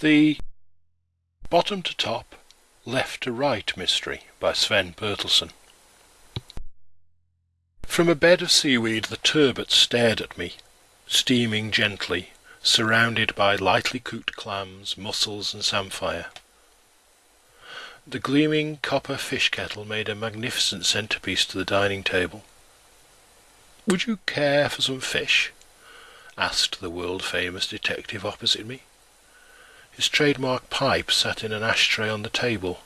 The Bottom to Top, Left to Right Mystery by Sven Bertelsen. From a bed of seaweed the turbot stared at me, steaming gently, surrounded by lightly cooked clams, mussels, and samphire. The gleaming copper fish kettle made a magnificent centerpiece to the dining table. "Would you care for some fish?" asked the world-famous detective opposite me. His trademark pipe sat in an ashtray on the table.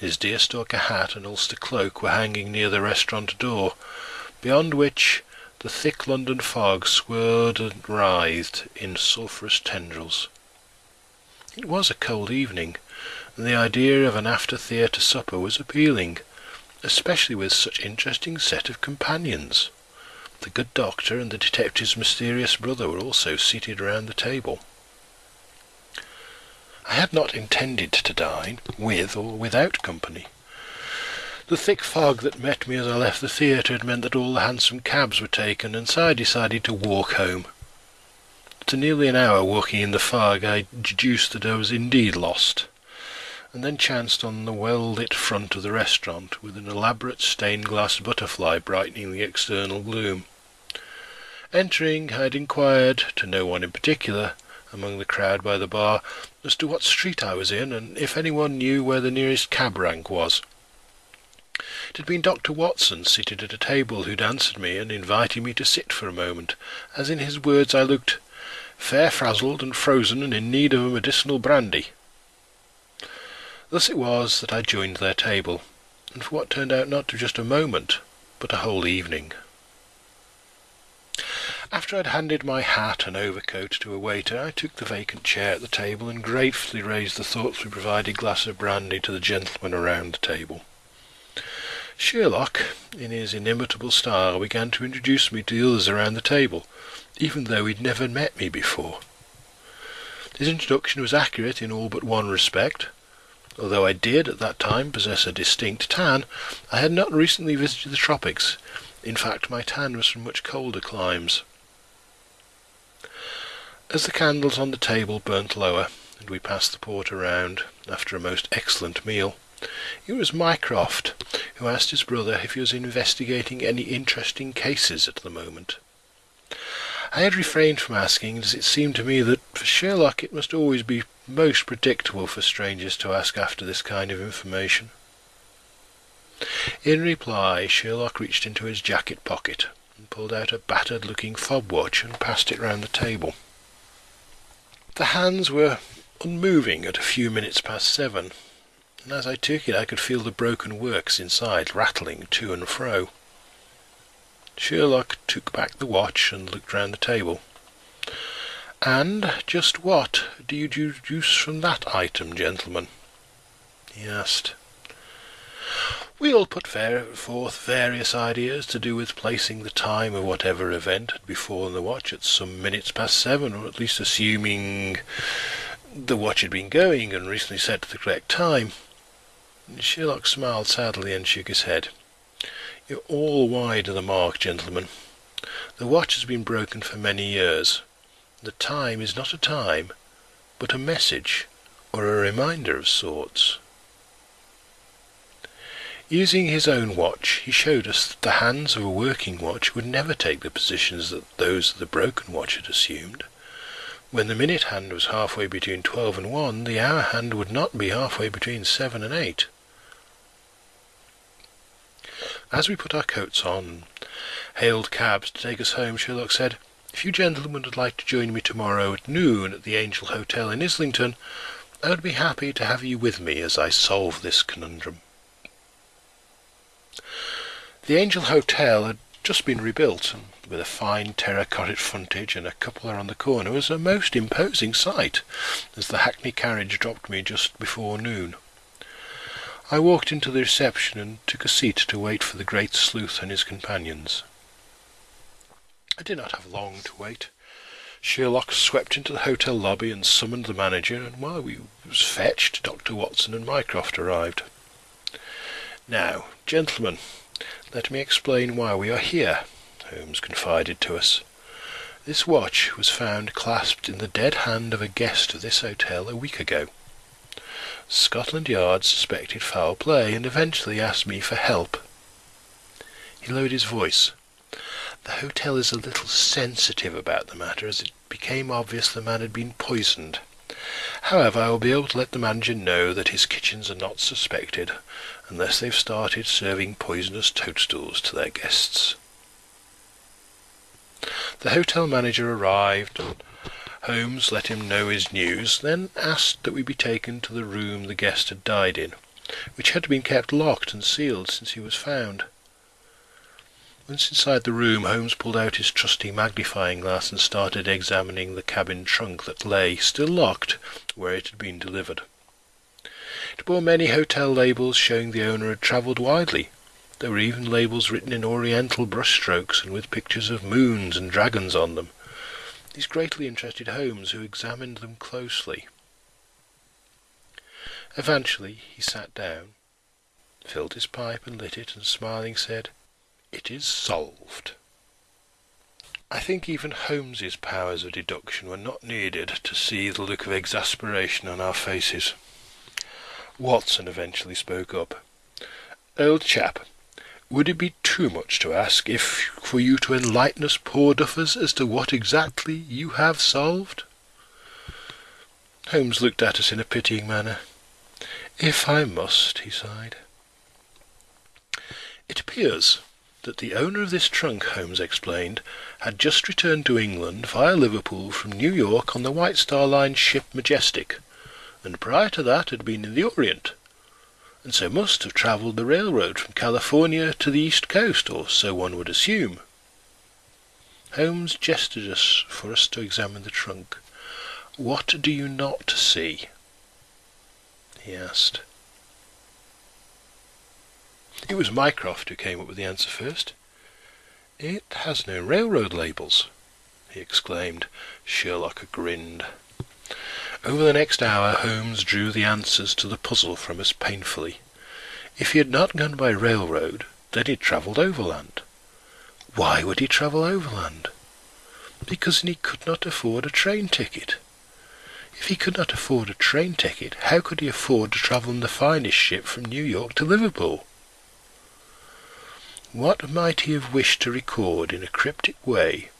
His deerstalker hat and Ulster cloak were hanging near the restaurant door, beyond which the thick London fog swirled and writhed in sulphurous tendrils. It was a cold evening, and the idea of an after-theatre supper was appealing, especially with such interesting set of companions. The good doctor and the detective's mysterious brother were also seated around the table. I had not intended to dine, with or without company. The thick fog that met me as I left the theatre had meant that all the hansom cabs were taken, and so I decided to walk home. After nearly an hour walking in the fog, I deduced that I was indeed lost, and then chanced on the well-lit front of the restaurant, with an elaborate stained-glass butterfly brightening the external gloom. Entering, I had inquired, to no one in particular, among the crowd by the bar as to what street I was in, and if anyone knew where the nearest cab rank was. It had been Dr. Watson seated at a table who'd answered me and invited me to sit for a moment, as in his words I looked fair frazzled and frozen and in need of a medicinal brandy. Thus it was that I joined their table, and for what turned out not to just a moment, but a whole evening. After I'd handed my hat and overcoat to a waiter, I took the vacant chair at the table and gratefully raised the thoughtfully provided glass of brandy to the gentlemen around the table. Sherlock, in his inimitable style, began to introduce me to the others around the table, even though he'd never met me before. His introduction was accurate in all but one respect. Although I did, at that time, possess a distinct tan, I had not recently visited the tropics. In fact, my tan was from much colder climes. As the candles on the table burnt lower, and we passed the port around, after a most excellent meal, it was Mycroft who asked his brother if he was investigating any interesting cases at the moment. I had refrained from asking, as it seemed to me that for Sherlock it must always be most predictable for strangers to ask after this kind of information. In reply, Sherlock reached into his jacket pocket and pulled out a battered-looking fob watch and passed it round the table. The hands were unmoving at a few minutes past seven, and as I took it I could feel the broken works inside rattling to and fro. Sherlock took back the watch and looked round the table. "And just what do you deduce from that item, gentlemen?" he asked. We all put forth various ideas to do with placing the time of whatever event had befallen the watch at some minutes past seven, or at least assuming the watch had been going and recently set to the correct time. Sherlock smiled sadly and shook his head. You're all wide of the mark, gentlemen. The watch has been broken for many years. The time is not a time, but a message, or a reminder of sorts. Using his own watch, he showed us that the hands of a working watch would never take the positions that those of the broken watch had assumed. When the minute hand was halfway between twelve and one, the hour hand would not be halfway between seven and eight. As we put our coats on hailed cabs to take us home, Sherlock said, If you gentlemen would like to join me tomorrow at noon at the Angel Hotel in Islington, I would be happy to have you with me as I solve this conundrum. The Angel Hotel had just been rebuilt, and with a fine terracotta frontage and a cupola on the corner was a most imposing sight as the hackney carriage dropped me just before noon. I walked into the reception and took a seat to wait for the great sleuth and his companions. I did not have long to wait. Sherlock swept into the hotel lobby and summoned the manager, and while we was fetched, Dr. Watson and Mycroft arrived. Now, gentlemen, let me explain why we are here, Holmes confided to us. This watch was found clasped in the dead hand of a guest of this hotel a week ago. Scotland Yard suspected foul play and eventually asked me for help. He lowered his voice. The hotel is a little sensitive about the matter as it became obvious the man had been poisoned. However, I will be able to let the manager know that his kitchens are not suspected unless they've started serving poisonous toadstools to their guests. The hotel manager arrived Holmes let him know his news, then asked that we be taken to the room the guest had died in, which had been kept locked and sealed since he was found. Once inside the room, Holmes pulled out his trusty magnifying glass and started examining the cabin trunk that lay, still locked, where it had been delivered. It bore many hotel labels showing the owner had travelled widely. There were even labels written in oriental brushstrokes and with pictures of moons and dragons on them. These greatly interested Holmes, who examined them closely. Eventually he sat down, filled his pipe and lit it, and smiling said, it is solved. I think even Holmes's powers of deduction were not needed to see the look of exasperation on our faces. Watson eventually spoke up. Old chap, would it be too much to ask if for you to enlighten us poor duffers as to what exactly you have solved? Holmes looked at us in a pitying manner. If I must, he sighed. It appears that the owner of this trunk, Holmes explained, had just returned to England via Liverpool from New York on the White Star Line ship Majestic, and prior to that had been in the Orient, and so must have travelled the railroad from California to the East Coast, or so one would assume. Holmes gestured us for us to examine the trunk. What do you not see? he asked. It was Mycroft who came up with the answer first. It has no railroad labels, he exclaimed. Sherlock grinned. Over the next hour Holmes drew the answers to the puzzle from us painfully. If he had not gone by railroad, then he had travelled overland. Why would he travel overland? Because he could not afford a train ticket. If he could not afford a train ticket, how could he afford to travel in the finest ship from New York to Liverpool? What might he have wished to record in a cryptic way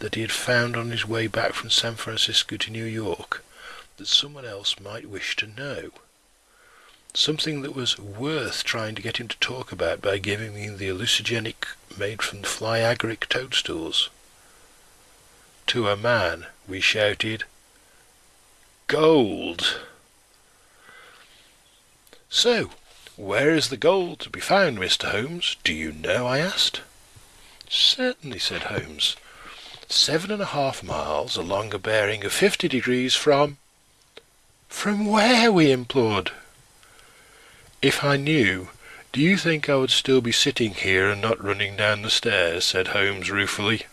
that he had found on his way back from San Francisco to New York that someone else might wish to know? Something that was worth trying to get him to talk about by giving me the hallucinogenic made from fly agaric toadstools. To a man, we shouted, Gold! So, where is the gold to be found, Mr. Holmes? Do you know? I asked. Certainly, said Holmes. Seven and a half miles along a bearing of fifty degrees from... From where? we implored. If I knew, do you think I would still be sitting here and not running down the stairs? said Holmes ruefully.